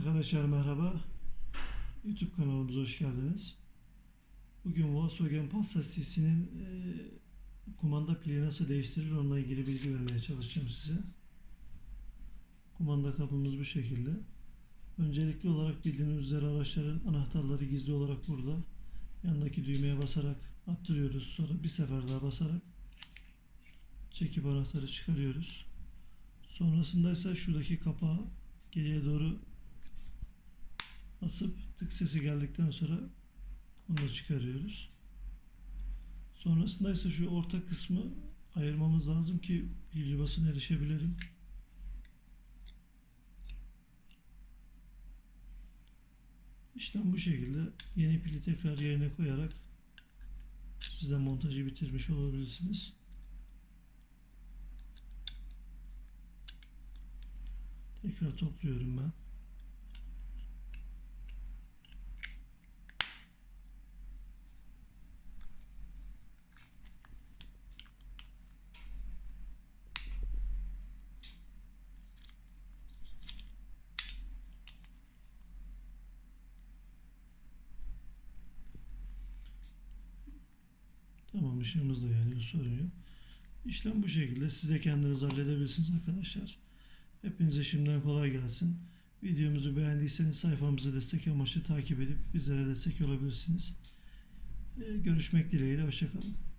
Arkadaşlar merhaba. YouTube kanalımıza hoş geldiniz. Bugün Volkswagen Passat CC'nin e, kumanda pili nasıl değiştirilir onunla ilgili bilgi vermeye çalışacağım size. Kumanda kapımız bu şekilde. Öncelikli olarak bildiğiniz üzere araçların anahtarları gizli olarak burada. Yanındaki düğmeye basarak attırıyoruz. Sonra bir sefer daha basarak çekip anahtarı çıkarıyoruz. Sonrasında ise şuradaki kapağı geriye doğru basıp tık sesi geldikten sonra bunu çıkarıyoruz. Sonrasında ise şu orta kısmı ayırmamız lazım ki yuvasına erişebilelim. İşlem bu şekilde yeni pili tekrar yerine koyarak siz de montajı bitirmiş olabilirsiniz. Tekrar topluyorum ben. Tamam ışığımız da yanıyor sorun yok. İşlem bu şekilde. Siz de kendiniz halledebilirsiniz arkadaşlar. Hepinize şimdiden kolay gelsin. Videomuzu beğendiyseniz sayfamızı destek amaçlı takip edip bizlere destek olabilirsiniz. Ee, Görüşmek dileğiyle. Hoşçakalın.